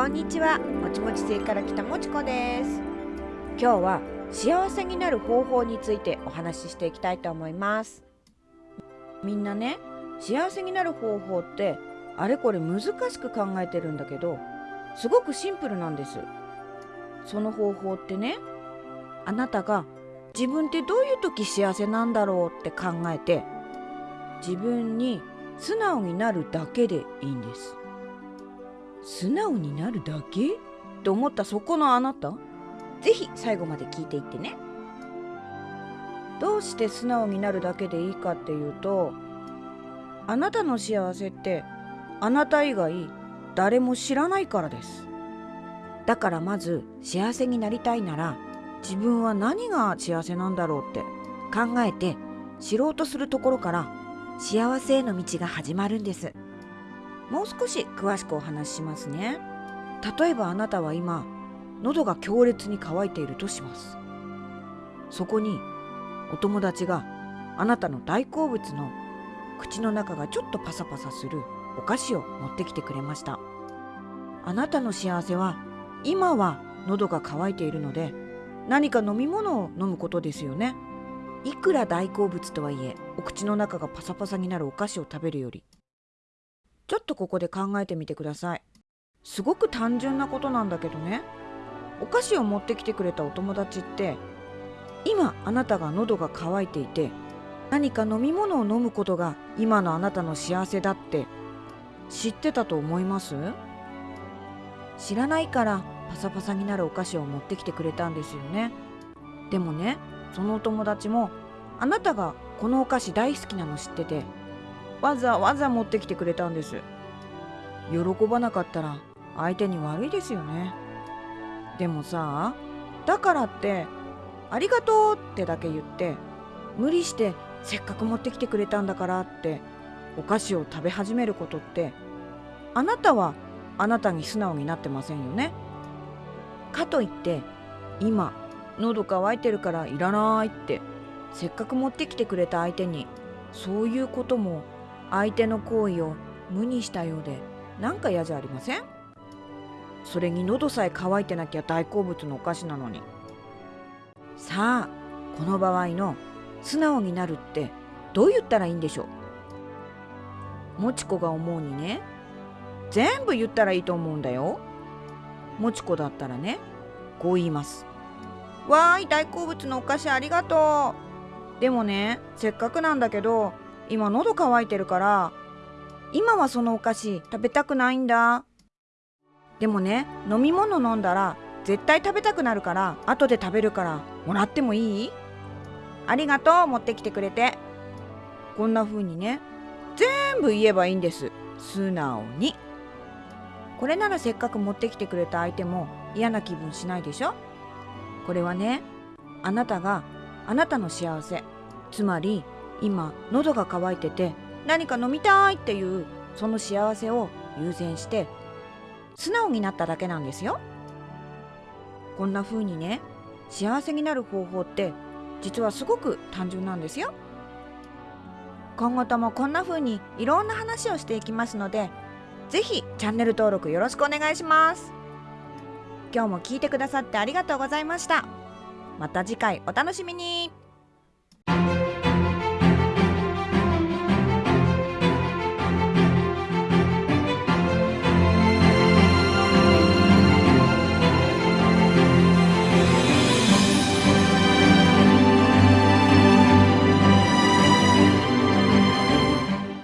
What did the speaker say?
こんにちは。もちもち星から来たもちこです。今日は幸せになる方法についてお話ししていきたいと思います。みんなね幸せになる方法ってあれこれ難しく考えてるんだけどすごくシンプルなんです。その方法ってねあなたが自分ってどういう時幸せなんだろうって考えて自分に素直になるだけでいいんです。素直になるだけ？と思ったそこのあなた？ぜひ最後まで聞いていってね。どうして素直になるだけでいいかっていうとあなたの幸せってあなた以外誰も知らないからです。だからまず幸せになりたいなら自分は何が幸せなんだろうって考えて知ろうとするところから幸せへの道が始まるんです。もう少し詳しくお話ししますね。例えばあなたは今喉が強烈に渇いているとします。そこにお友達があなたの大好物の口の中がちょっとパサパサするお菓子を持ってきてくれました。あなたの幸せは今は喉が渇いているので何か飲み物を飲むことですよね。いくら大好物とはいえお口の中がパサパサになるお菓子を食べるよりちょっとここで考えてみてください。すごく単純なことなんだけどね。お菓子を持ってきてくれたお友達って今あなたが喉が渇いていて何か飲み物を飲むことが今のあなたの幸せだって知ってたと思います？知らないからパサパサになるお菓子を持ってきてくれたんですよね。でもねそのお友達もあなたがこのお菓子大好きなの知っててわざわざ持ってきてくれたんです。喜ばなかったら相手に悪いですよね。でもさだからってありがとうってだけ言って無理してせっかく持ってきてくれたんだからってお菓子を食べ始めることってあなたはあなたに素直になってませんよね。かといって今喉乾いてるからいらないってせっかく持ってきてくれた相手にそういうことも相手の行為を無にしたようでなんか嫌じゃありません？それに喉さえ乾いてなきゃ大好物のお菓子なのに。さあこの場合の素直になるってどう言ったらいいんでしょう？もちこが思うにね全部言ったらいいと思うんだよ。もちこだったらねこう言います。わーい大好物のお菓子ありがとう。でもねせっかくなんだけど今喉乾いてるから今はそのお菓子食べたくないんだ。でもね飲み物飲んだら絶対食べたくなるから後で食べるからもらってもいい？ありがとう持ってきてくれて。こんな風にね全部言えばいいんです。素直に。これならせっかく持ってきてくれた相手も嫌な気分しないでしょ？これはねあなたがあなたの幸せ。つまり今喉が渇いてて何か飲みたいっていうその幸せを優先して素直になっただけなんですよ。こんな風にね幸せになる方法って実はすごく単純なんですよ。今後ともこんな風にいろんな話をしていきますので是非チャンネル登録よろしくお願いします。今日も聞いてくださってありがとうございました。また次回お楽しみに。